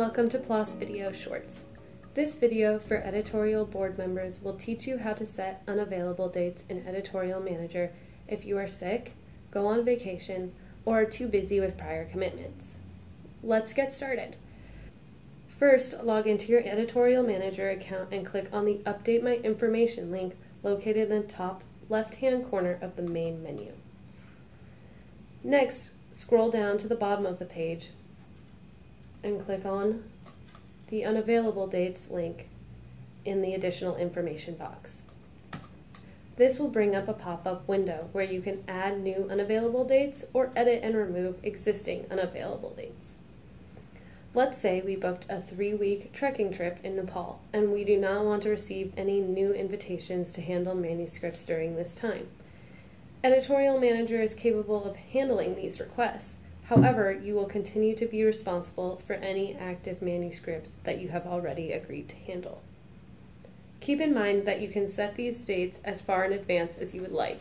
welcome to PLOS Video Shorts. This video for editorial board members will teach you how to set unavailable dates in Editorial Manager if you are sick, go on vacation, or are too busy with prior commitments. Let's get started. First, log into your Editorial Manager account and click on the Update My Information link located in the top left-hand corner of the main menu. Next, scroll down to the bottom of the page and click on the Unavailable Dates link in the Additional Information box. This will bring up a pop-up window where you can add new unavailable dates or edit and remove existing unavailable dates. Let's say we booked a three-week trekking trip in Nepal and we do not want to receive any new invitations to handle manuscripts during this time. Editorial Manager is capable of handling these requests, However, you will continue to be responsible for any active manuscripts that you have already agreed to handle. Keep in mind that you can set these dates as far in advance as you would like.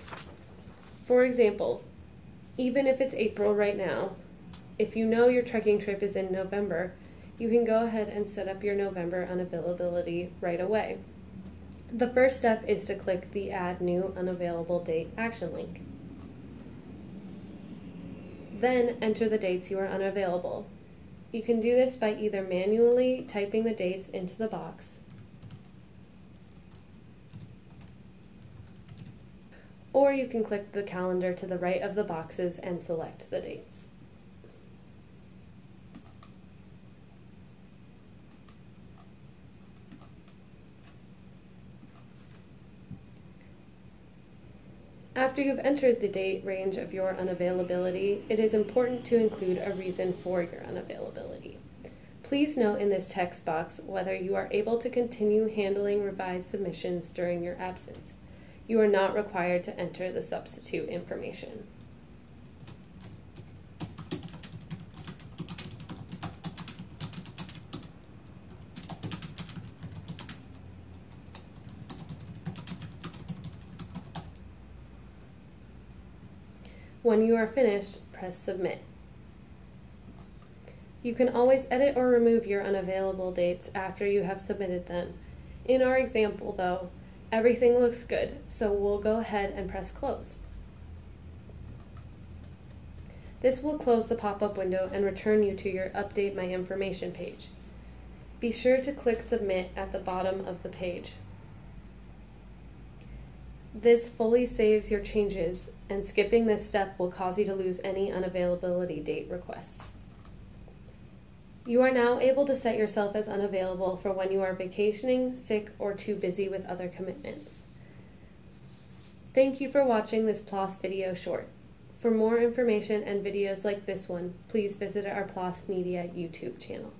For example, even if it's April right now, if you know your trekking trip is in November, you can go ahead and set up your November unavailability right away. The first step is to click the Add New Unavailable Date action link. Then enter the dates you are unavailable. You can do this by either manually typing the dates into the box or you can click the calendar to the right of the boxes and select the dates. After you've entered the date range of your unavailability, it is important to include a reason for your unavailability. Please note in this text box whether you are able to continue handling revised submissions during your absence. You are not required to enter the substitute information. When you are finished, press Submit. You can always edit or remove your unavailable dates after you have submitted them. In our example, though, everything looks good, so we'll go ahead and press Close. This will close the pop-up window and return you to your Update My Information page. Be sure to click Submit at the bottom of the page. This fully saves your changes, and skipping this step will cause you to lose any unavailability date requests. You are now able to set yourself as unavailable for when you are vacationing, sick, or too busy with other commitments. Thank you for watching this PLOS video short. For more information and videos like this one, please visit our PLOS Media YouTube channel.